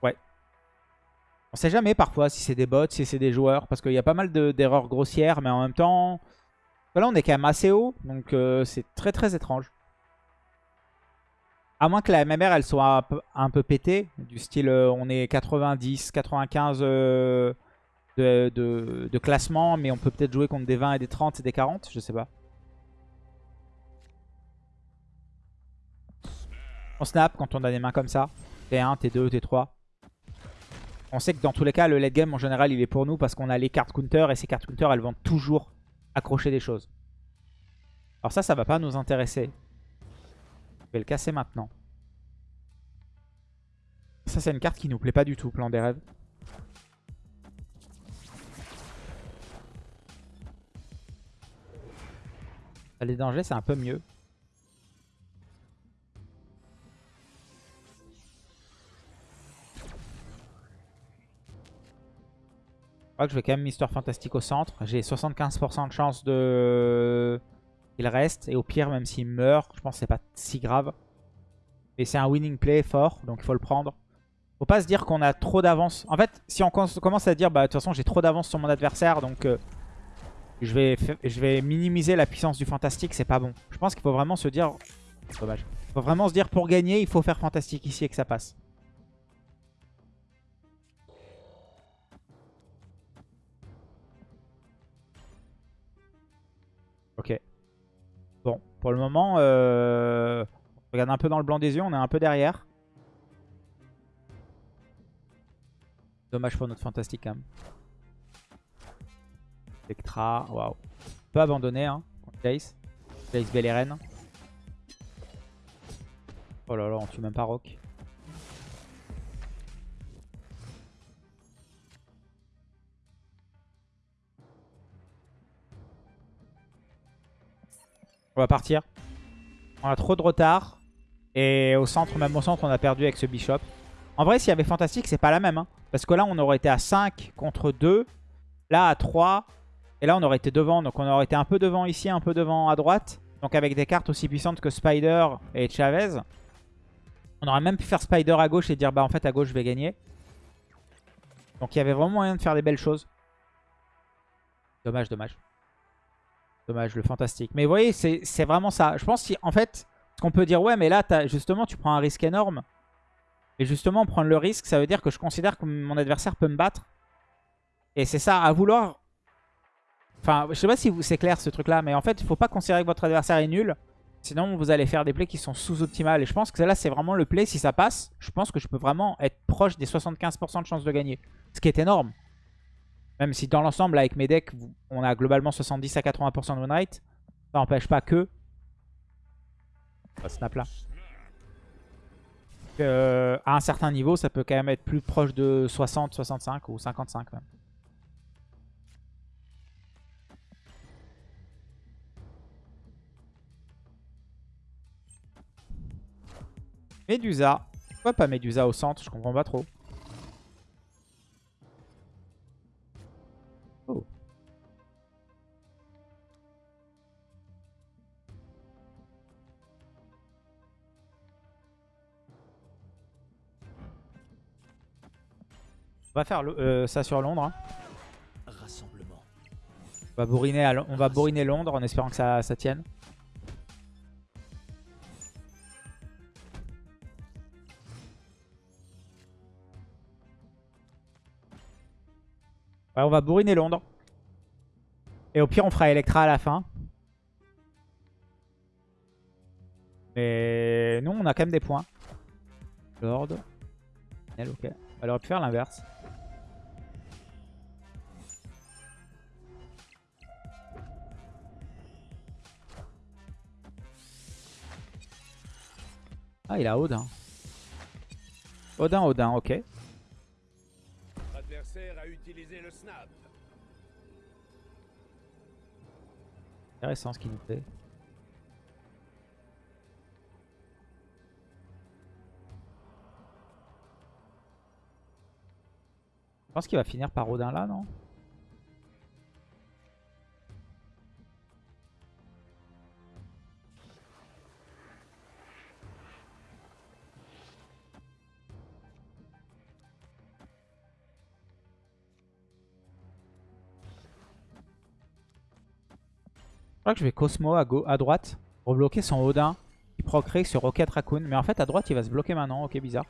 Ouais. On sait jamais parfois si c'est des bots, si c'est des joueurs. Parce qu'il y a pas mal d'erreurs grossières, mais en même temps... Là, on est quand même assez haut, donc euh, c'est très très étrange. À moins que la MMR, elle soit un peu, pétée, du style euh, on est 90, 95 euh, de, classement, mais on peut peut-être jouer contre des 20 et des 30 et des 40, je sais pas. On snap quand on a des mains comme ça. T1, T2, T3. On sait que dans tous les cas, le late game en général, il est pour nous parce qu'on a les cartes counter et ces cartes counter, elles vont toujours accrocher des choses. Alors ça, ça va pas nous intéresser. Je vais le casser maintenant. Ça, c'est une carte qui nous plaît pas du tout, plan des rêves. Les dangers, c'est un peu mieux. Je crois que je vais quand même Mister Fantastic au centre. J'ai 75% de chance de... Il reste. Et au pire, même s'il meurt, je pense que c'est pas si grave. Et c'est un winning play fort, donc il faut le prendre. Faut pas se dire qu'on a trop d'avance. En fait, si on commence à dire, bah de toute façon j'ai trop d'avance sur mon adversaire, donc euh, je, vais je vais minimiser la puissance du fantastique, c'est pas bon. Je pense qu'il faut vraiment se dire... Dommage. Il faut vraiment se dire, pour gagner, il faut faire fantastique ici et que ça passe. Ok. Bon, pour le moment, euh, on regarde un peu dans le blanc des yeux, on est un peu derrière. Dommage pour notre fantastique quand même. Spectra, waouh. On peut abandonner hein, contre Jace. Jace. Oh là là, on tue même pas Rock. On va partir. On a trop de retard. Et au centre, même au centre, on a perdu avec ce Bishop. En vrai, s'il y avait Fantastique, c'est pas la même. Hein. Parce que là, on aurait été à 5 contre 2. Là, à 3. Et là, on aurait été devant. Donc, on aurait été un peu devant ici, un peu devant à droite. Donc, avec des cartes aussi puissantes que Spider et Chavez. On aurait même pu faire Spider à gauche et dire, bah en fait, à gauche, je vais gagner. Donc, il y avait vraiment moyen de faire des belles choses. Dommage, dommage. Dommage, le fantastique. Mais vous voyez, c'est vraiment ça. Je pense qu'en fait, ce qu'on peut dire, ouais, mais là, justement, tu prends un risque énorme. Et justement, prendre le risque, ça veut dire que je considère que mon adversaire peut me battre. Et c'est ça, à vouloir... Enfin, je sais pas si c'est clair ce truc-là, mais en fait, il faut pas considérer que votre adversaire est nul. Sinon, vous allez faire des plays qui sont sous-optimales. Et je pense que là, c'est vraiment le play. Si ça passe, je pense que je peux vraiment être proche des 75% de chance de gagner. Ce qui est énorme. Même si dans l'ensemble, avec mes decks, on a globalement 70 à 80% de win Ça n'empêche pas que... snap là. Euh, à un certain niveau, ça peut quand même être plus proche de 60, 65 ou 55 même. Medusa. Pourquoi pas Medusa au centre? Je comprends pas trop. On va faire euh, ça sur Londres. Hein. On va, bourriner on va bourriner Londres en espérant que ça, ça tienne. Ouais, on va bourriner Londres. Et au pire, on fera Electra à la fin. Mais nous, on a quand même des points. Lord. Elle, ok. Elle aurait pu faire l'inverse. Ah, il a Odin. Odin, Odin, ok. Intéressant ce qu'il nous fait. Je pense qu'il va finir par Odin là, non? Crois que je vais Cosmo à, à droite pour bloquer son Odin qui procrée sur Rocket Raccoon. Mais en fait, à droite, il va se bloquer maintenant. Ok, bizarre.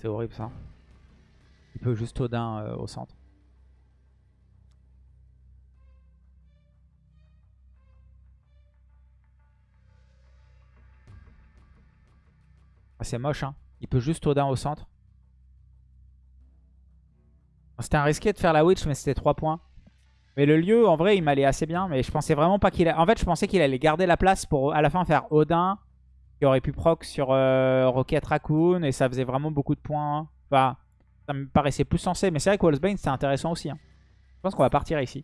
C'est horrible ça. Il peut juste Odin euh, au centre. Ah, c'est moche, hein. Il peut juste Odin au centre. C'était un risqué de faire la Witch, mais c'était 3 points. Mais le lieu, en vrai, il m'allait assez bien. Mais je pensais vraiment pas qu'il... A... En fait, je pensais qu'il allait garder la place pour à la fin faire Odin. Qui aurait pu proc sur euh, Rocket Raccoon. Et ça faisait vraiment beaucoup de points. Enfin, ça me paraissait plus sensé. Mais c'est vrai que Wallsbane, c'était intéressant aussi. Hein. Je pense qu'on va partir ici.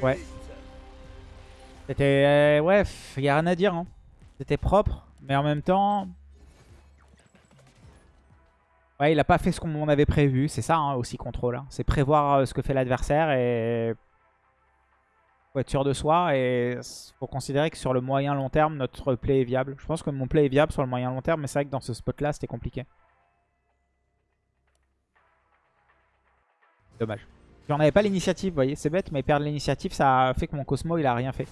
Ouais. C'était... Euh, ouais, il a rien à dire. Hein. C'était propre. Mais en même temps... Ouais, il a pas fait ce qu'on avait prévu. C'est ça hein, aussi contrôle. Hein. C'est prévoir euh, ce que fait l'adversaire et faut être sûr de soi. Et faut considérer que sur le moyen long terme, notre play est viable. Je pense que mon play est viable sur le moyen long terme, mais c'est vrai que dans ce spot-là, c'était compliqué. Dommage. J'en avais pas l'initiative, vous voyez, c'est bête, mais perdre l'initiative, ça a fait que mon Cosmo, il a rien fait.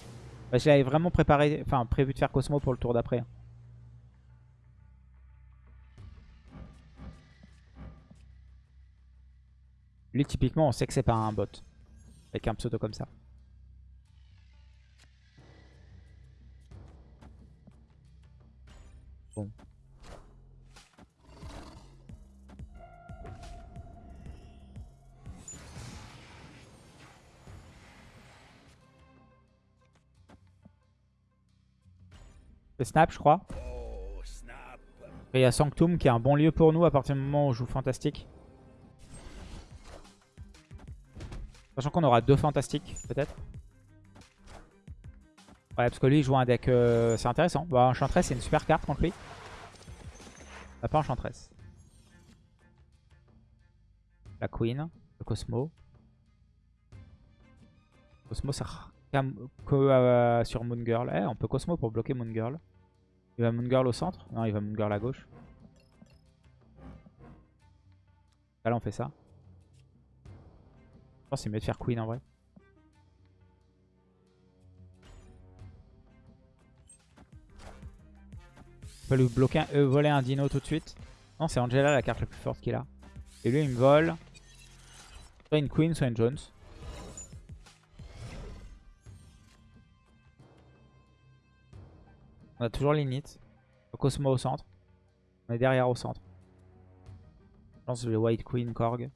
Bah, J'avais vraiment préparé, enfin prévu de faire Cosmo pour le tour d'après. Hein. Lui, typiquement, on sait que c'est pas un bot. Avec un pseudo comme ça. Le snap, je crois. Et il y a Sanctum qui est un bon lieu pour nous à partir du moment où on joue fantastique. Sachant qu'on aura deux fantastiques, peut-être. Ouais, parce que lui, il joue un deck... Euh, c'est intéressant. Bah, Enchantress, c'est une super carte contre lui. On pas Enchantress. La Queen, le Cosmo. Cosmo que euh, sur Moon Girl. Eh, on peut Cosmo pour bloquer Moon Girl. Il va Moon Girl au centre Non, il va Moon Girl à gauche. Là, on fait ça. Je pense que c'est mieux de faire Queen en vrai. On peut lui bloquer, euh, voler un dino tout de suite. Non, c'est Angela la carte la plus forte qu'il a. Et lui, il me vole soit une Queen, soit une Jones. On a toujours l'init. Cosmo au centre. On est derrière au centre. Je que le White Queen Korg.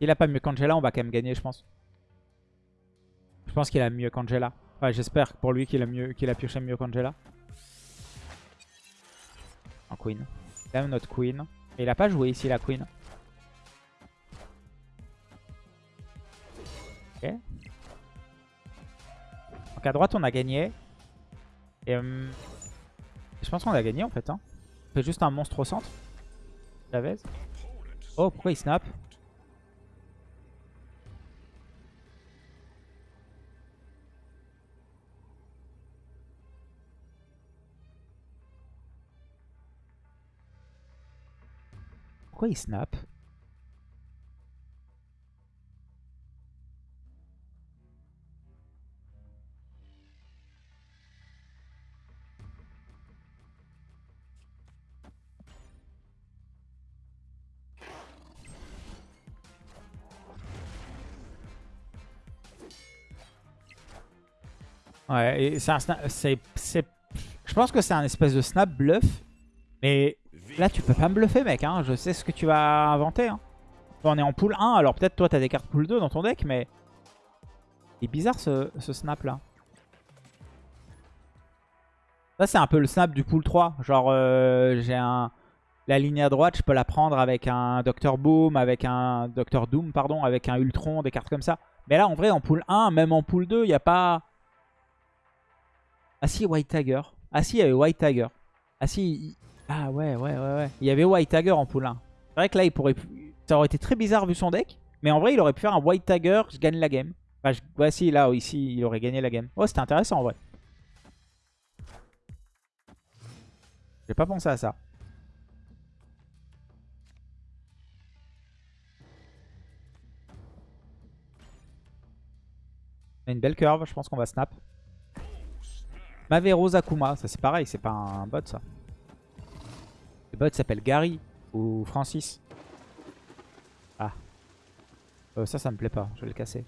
Il a pas mieux qu'Angela, on va quand même gagner, je pense. Je pense qu'il a mieux qu'Angela. Enfin, j'espère pour lui qu'il a, mieux, qu'il a pioché mieux qu'Angela. En queen. Il a notre queen. Et il a pas joué ici la queen. Ok. À droite, on a gagné. Et hum, je pense qu'on a gagné en fait. Hein. On fait juste un monstre au centre. Chavez. Oh, pourquoi il snap? Pourquoi il snap? Ouais, et c'est un snap. Je pense que c'est un espèce de snap bluff. Mais Là, tu peux pas me bluffer, mec. Hein. Je sais ce que tu vas inventer. Hein. on est en pool 1. Alors peut-être toi, t'as des cartes pool 2 dans ton deck, mais... C'est bizarre ce, snap là. Ça, c'est un peu le snap du pool 3. Genre, euh, j'ai un... La ligne à droite, je peux la prendre avec un Dr Boom, avec un Dr Doom, pardon, avec un Ultron, des cartes comme ça. Mais là, en vrai, en pool 1, même en pool 2, il n'y a pas... Ah si, White Tiger. Ah si, il y avait White Tiger. Ah si, ah ouais, ouais, ouais, ouais. Il y avait White Tiger en poulain. C'est vrai que là, il pourrait... ça aurait été très bizarre vu son deck. Mais en vrai, il aurait pu faire un White Tiger, je gagne la game. Enfin, si, là, ici, il aurait gagné la game. Oh, c'était intéressant en vrai. J'ai pas pensé à ça. On a une belle curve, je pense qu'on va snap. Mavero Zakuma, ça c'est pareil, c'est pas un bot ça. Le bot s'appelle Gary ou Francis. Ah. Euh, ça, ça me plaît pas, je vais le casser.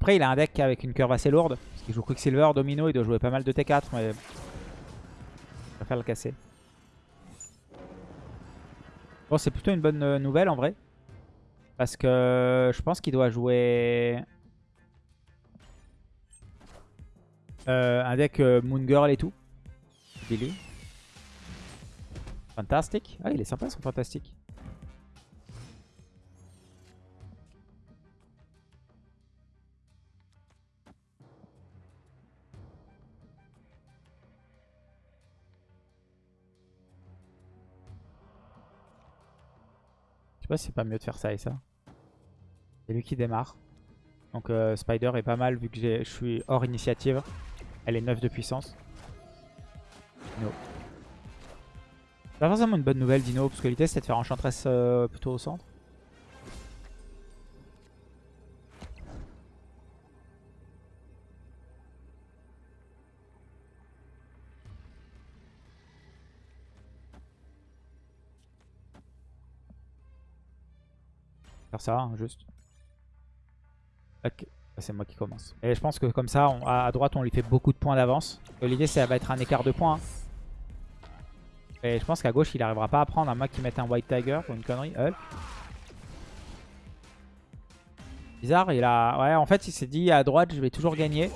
Après, il a un deck avec une curve assez lourde. Parce qu'il joue Quicksilver, Domino, il doit jouer pas mal de T4, mais... Je préfère le casser. Bon, c'est plutôt une bonne euh, nouvelle en vrai. Parce que je pense qu'il doit jouer... Euh, un deck euh, Moon Girl et tout. Billy. Fantastique. Ah, il est sympa son fantastique. Je sais pas si c'est pas mieux de faire ça et ça. C'est lui qui démarre. Donc euh, Spider est pas mal vu que je suis hors initiative. Elle est 9 de puissance. Dino. C'est pas forcément une bonne nouvelle Dino, parce que l'idée c'était de faire Enchantress euh, plutôt au centre. Faire ça, hein, juste. Ok, c'est moi qui commence. Et je pense que comme ça, à droite, on lui fait beaucoup de points d'avance. L'idée, ça va être un écart de points. Hein. Et je pense qu'à gauche, il n'arrivera pas à prendre, à moins qu'il mette un White Tiger ou une connerie. Bizarre, il a... Ouais, en fait, il s'est dit à droite, je vais toujours gagner.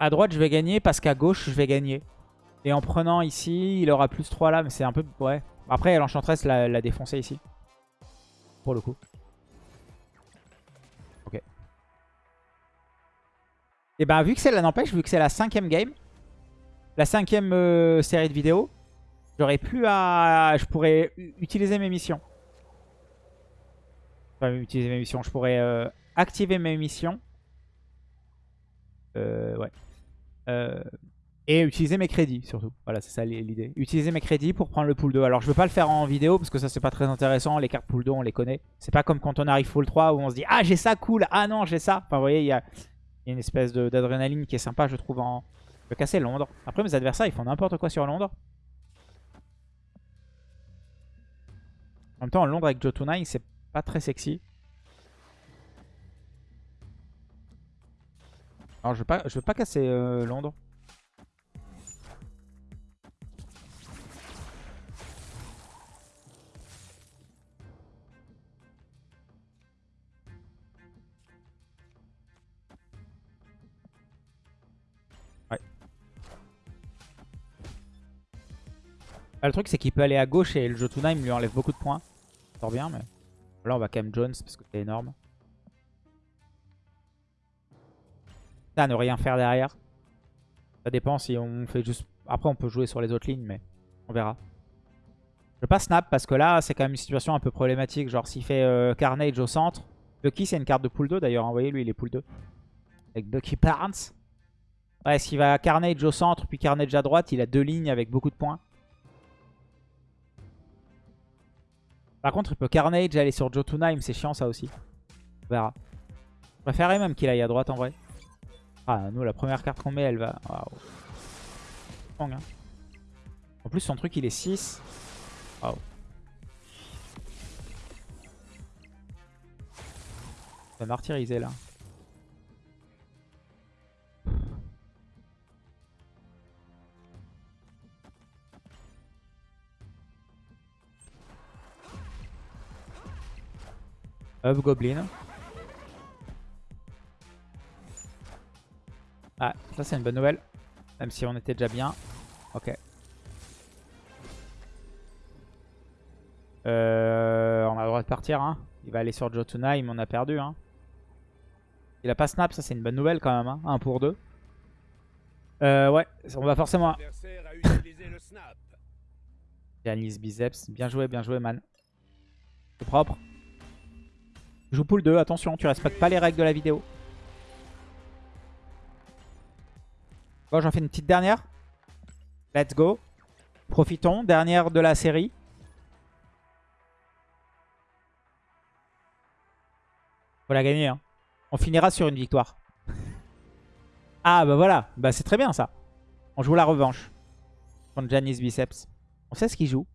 À droite, je vais gagner parce qu'à gauche, je vais gagner. Et en prenant ici, il aura plus 3 là, mais c'est un peu... Ouais. Après, l'Enchantress l'a défoncé ici. Pour le coup. Eh ben vu que c'est la n'empêche, vu que c'est la cinquième game, la cinquième euh, série de vidéos, j'aurais plus à... Je pourrais utiliser mes missions. Enfin, utiliser mes missions. Je pourrais euh, activer mes missions. Euh, ouais. Euh, et utiliser mes crédits surtout. Voilà, c'est ça l'idée. Utiliser mes crédits pour prendre le pool 2. Alors je veux pas le faire en vidéo parce que ça c'est pas très intéressant. Les cartes pool 2 on les connaît. C'est pas comme quand on arrive full 3 où on se dit Ah j'ai ça cool, ah non j'ai ça. Enfin vous voyez il y a, une espèce d'adrénaline qui est sympa je trouve en... Je casser Londres. Après mes adversaires ils font n'importe quoi sur Londres. En même temps Londres avec Jotuna c'est pas très sexy. Alors je veux pas, je veux pas casser euh, Londres. Le truc, c'est qu'il peut aller à gauche et le Jotuna, il lui enlève beaucoup de points. Sort bien, mais... Là, on va quand même Jones parce que c'est énorme. Ça, ne rien faire derrière. Ça dépend si on fait juste... Après, on peut jouer sur les autres lignes, mais on verra. Je veux pas snap parce que là, c'est quand même une situation un peu problématique. Genre, s'il fait euh, Carnage au centre... Bucky, c'est une carte de pool 2 d'ailleurs. Vous voyez, lui, il est pool 2. Avec Bucky Barnes. Ouais, s'il va Carnage au centre, puis Carnage à droite, il a deux lignes avec beaucoup de points. Par contre, il peut Carnage aller sur Jotunheim. C'est chiant ça aussi. On verra. Je préférerais même qu'il aille à droite en vrai. Ah, nous, la première carte qu'on met, elle va... Waouh. Hein. En plus, son truc, il est 6. Waouh. va martyriser là. Up Goblin. Ah, ça c'est une bonne nouvelle. Même si on était déjà bien. Ok. Euh, on a le droit de partir. Hein. Il va aller sur Jotunheim, on a perdu. Hein. Il a pas snap, ça c'est une bonne nouvelle quand même. Hein. 1 pour 2. Euh, ouais, on va forcément... Janice biceps. Bien joué, bien joué, man. C'est propre. Joue pool 2, attention, tu respectes pas les règles de la vidéo. Bon, j'en fais une petite dernière. Let's go. Profitons, dernière de la série. Faut la gagner, hein. On finira sur une victoire. ah, bah voilà. Bah c'est très bien, ça. On joue la revanche. Contre Janice Biceps. On sait ce qu'il joue.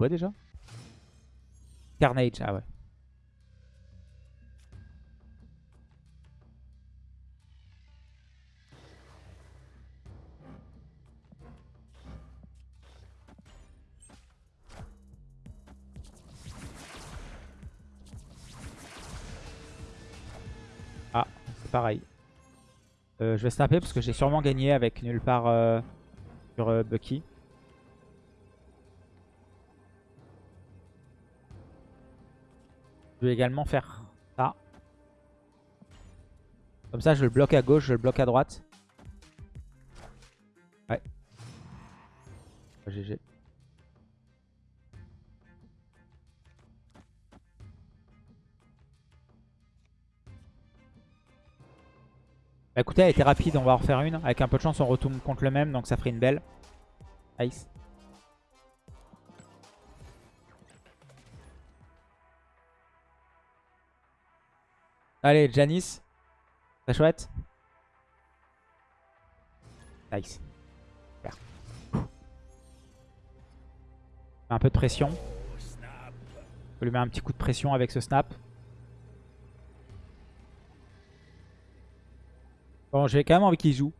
quoi déjà? Carnage, ah ouais. Ah, c'est pareil. Euh, je vais snapper parce que j'ai sûrement gagné avec nulle part euh, sur euh, Bucky. Je vais également faire ça. Comme ça, je le bloque à gauche, je le bloque à droite. Ouais. GG. Bah écoutez, elle était rapide, on va en refaire une. Avec un peu de chance, on retourne contre le même, donc ça ferait une belle. Nice. Allez, Janice. Très chouette. Nice. Super. Un peu de pression. Je lui mettre un petit coup de pression avec ce snap. Bon, j'ai quand même envie qu'il joue.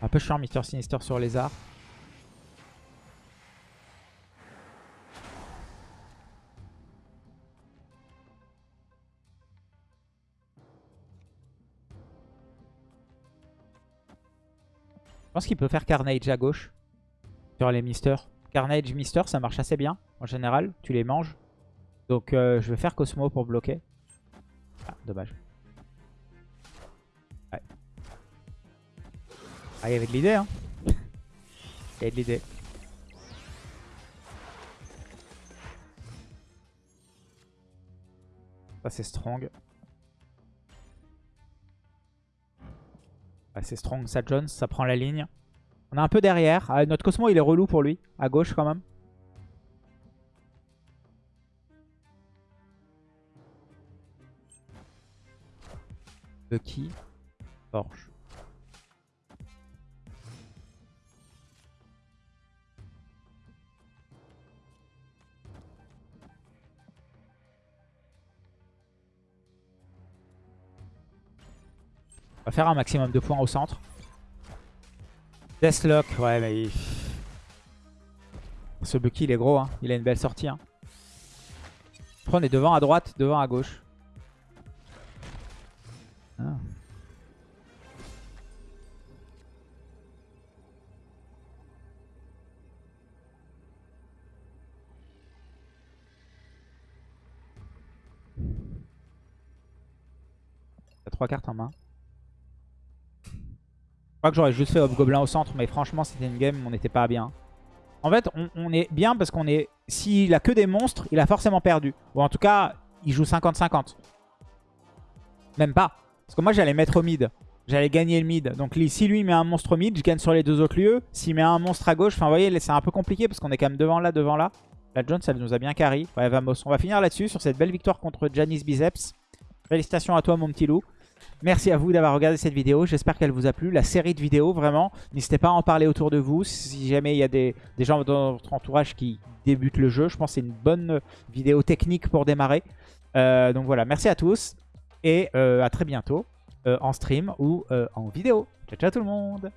Un peu chiant Mister Sinister sur les arts. Je pense qu'il peut faire Carnage à gauche sur les Mister. Carnage, Mister, ça marche assez bien en général. Tu les manges. Donc euh, je vais faire Cosmo pour bloquer. Ah, dommage. Ah, il y avait de l'idée, hein. Il y avait de l'idée. Ça, c'est strong. c'est strong, ça Jones, ça prend la ligne. On est un peu derrière. Ah, notre Cosmo, il est relou pour lui. À gauche, quand même. De qui? Va faire un maximum de points au centre. Deathlock, ouais mais... Ce Bucky il est gros, hein. il a une belle sortie. Hein. Après on est devant à droite, devant à gauche. Ah. trois cartes en main. Je crois que j'aurais juste fait Hobgoblin au centre, mais franchement, c'était une game, on n'était pas bien. En fait, on, est bien parce qu'on est... S'il a que des monstres, il a forcément perdu. Ou en tout cas, il joue 50-50. Même pas. Parce que moi, j'allais mettre au mid. J'allais gagner le mid. Donc si lui met un monstre au mid, je gagne sur les deux autres lieux. S'il met un monstre à gauche, enfin vous voyez, c'est un peu compliqué parce qu'on est quand même devant là, devant là. La Jones, elle nous a bien carry. Ouais, vamos. On va finir là-dessus, sur cette belle victoire contre Janice Biceps. Félicitations à toi, mon petit loup. Merci à vous d'avoir regardé cette vidéo. J'espère qu'elle vous a plu. La série de vidéos, vraiment, n'hésitez pas à en parler autour de vous. Si jamais il y a des, gens dans votre entourage qui débutent le jeu, je pense que c'est une bonne vidéo technique pour démarrer. Euh, donc voilà, merci à tous. Et euh, à très bientôt euh, en stream ou en vidéo. Ciao, ciao tout le monde